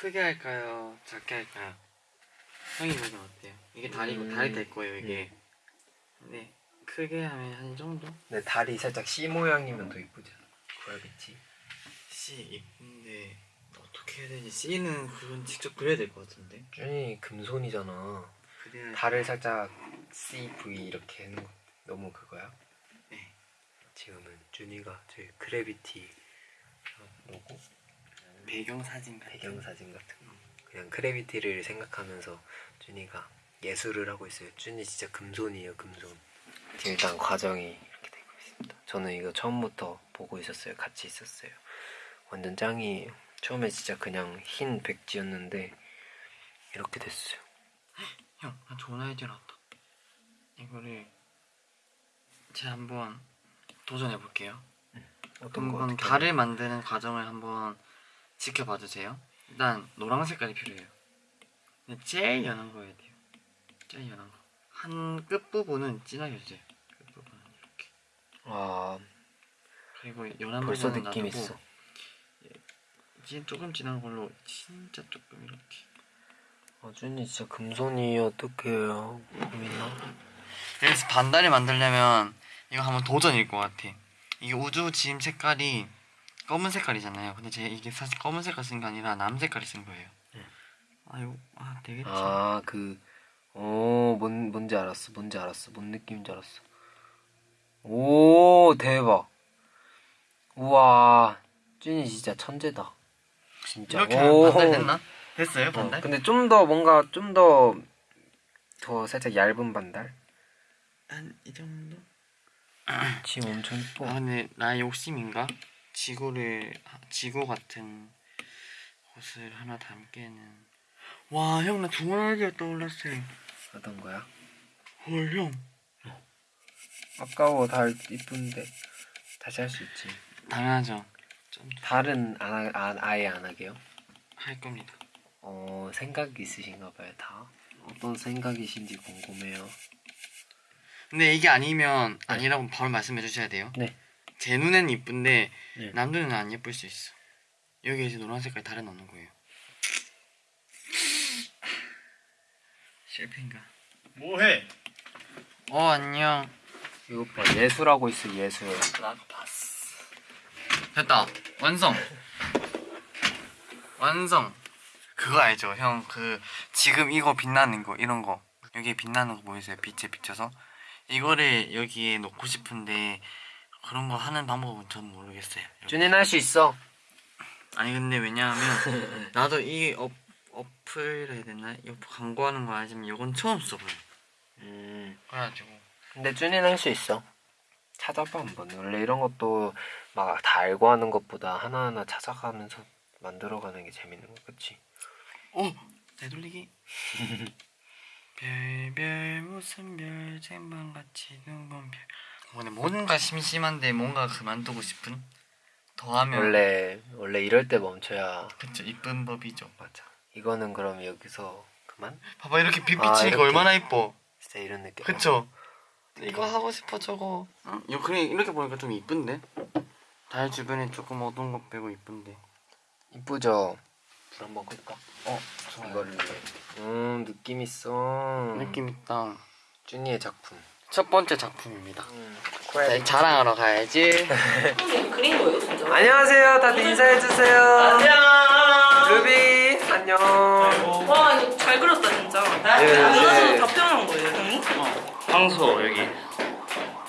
크게 할까요? 작게 할까요? 형이 보기 어때요? 이게 다리고 음, 다리 될 거예요 이게. 근데 크게 하면 한 이 정도? 근데 다리 살짝 C 모양이면 더 이쁘잖아 크래비티 C 이쁜데 어떻게 해야 되지? C는 그건 직접 그려야 될 것 같은데. 준이 금손이잖아 그래야 달을 살짝 CV 이렇게 하는 거 너무 그거야? 네. 지금은 준이가 저희 크래비티 로고 배경 사진 같은. 배경 사진 같은 거. 그냥 크래비티를 생각하면서 준이가 예술을 하고 있어요. 준이 진짜 금손이에요 금손. 지금 일단 과정이 이렇게 되고 있습니다. 저는 이거 처음부터 보고 있었어요. 같이 있었어요. 완전 짱이에요 처음에 진짜 그냥 흰 백지였는데 이렇게 됐어요. 형, 나 좋은 아이디어 나왔다. 이거를 제가 한번 도전해 볼게요. 어떤 거 달을 만드는 과정을 한번 지켜봐 주세요. 일단 노란 색깔이 필요해요. 근데 제일 연한 거 해야 돼요. 제일 연한 거. 한 끝 부분은 진하게 해주세요. 끝 부분은 이렇게. 아 그리고 연한 벌써 부분은 느낌 놔두고 있어 진 조금 진한 걸로 진짜 조금 이렇게. 아 준이 진짜 금손이에요 어떡해요 보이나? 그래서 반달을 만들려면 이거 한번 도전일 것 같아. 이게 우주 지임 색깔이 검은 색깔이잖아요. 근데 제가 이게 사실 검은 색깔 쓴 게 아니라 남 색깔을 쓴 거예요. 아유, 아 되겠지. 아그 어, 뭔, 뭔지 알았어 뭔지 알았어 뭔 느낌인지 알았어 오 대박 우와 준이 진짜 천재다 진짜 이렇게 오. 하면 반달 됐나? 됐어요, 어, 반달? 근데 좀 더 뭔가 좀 더 더 살짝 얇은 반달 한 이 정도? 지금 엄청 이뻐 아 근데 나의 욕심인가? 지구를 지구 같은 곳을 하나 담기에는 와 형나 좋은 아이디어 떠올랐어요. 어떤 거야? 헐 형. 아까워 달 이쁜데 다시 할 수 있지 당연하죠. 좀 달은 안, 하, 안 아예 안 하게요? 할 겁니다. 어 생각 있으신가 봐요 다 어떤 생각이신지 궁금해요 근데 이게 아니면 아니라고 바로 말씀해 주셔야 돼요. 네. 제 눈에는 이쁜데 네. 남 눈에는 안 예쁠 수 있어. 여기 이제 노란 색깔 다른 넣는 거예요. 실패인가? 뭐해? 어 안녕. 이거 봐 예술하고 있어 예술 됐다. 완성. 완성. 그거 알죠, 형? 그 지금 이거 빛나는 거 이런 거 여기 빛나는 거 보이세요? 빛에 비춰서 이거를 여기에 놓고 싶은데 그런 거 하는 방법은 전 모르겠어요. 준이는 할 수 있어 아니 근데 왜냐하면 나도 이 어, 어플 해야 되나? 이 광고하는 거 알지만 이건 처음 써봐요. 음 그래가지고 근데 준이는 할 수 있어 찾아봐 한번 원래 이런 것도 막 다 알고 하는 것보다 하나하나 찾아가면서 만들어가는 게 재밌는 거 그치? 어 되돌리기. 별별 무슨 별 쟁반같이 눈먼 별. 어, 근데 뭔가 심심한데 뭔가 그만두고 싶은. 더하면 원래 원래 이럴 때 멈춰야 그쵸 이쁜 법이죠. 맞아 이거는 그럼 여기서 그만? 봐봐 이렇게 빛 아, 비치니까 이렇게. 얼마나 이뻐. 진짜 이런 느낌 그쵸? 이거 하고 싶어 저거. 응? 이거 그래 이렇게 보니까 좀 이쁜데. 달 주변에 조금 어두운 거 빼고 이쁜데. 이쁘죠? 불 한번 끌까? 어 좋아요. 이거를 음 느낌 있어 느낌 있다. 준이의 작품 첫 번째 작품입니다. 음, 자, 자랑하러 가야지. 그린 거예요 진짜? 안녕하세요 다들 인사해주세요 안녕. 루비 안녕 와 이거 잘 그렸다 진짜. 예, 이거는 예. 답변한 거예요 형님? 황소 여기.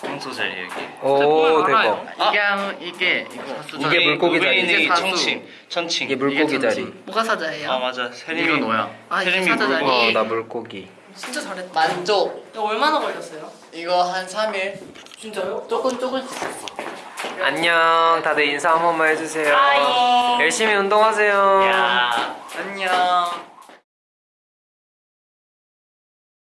황소 자리 여기. 오. 대박 이게 한- 이게 이거 이게 물고기 자리. 이게 이게 사수. 천칭. 천칭. 이게 물고기 이게 자리 뭐가 사자예요? 아 맞아. 세림이 이거 너야. 아, 이게 세림이 사자 자리. 물고기. 어나 물고기 진짜 잘했다. 만족. 이거 얼마나 걸렸어요? 이거 한 3일. 진짜요? 조금 조금씩 했어. 안녕 다들 인사 한 번만 해주세요 하이. 열심히 운동하세요 야. 안녕.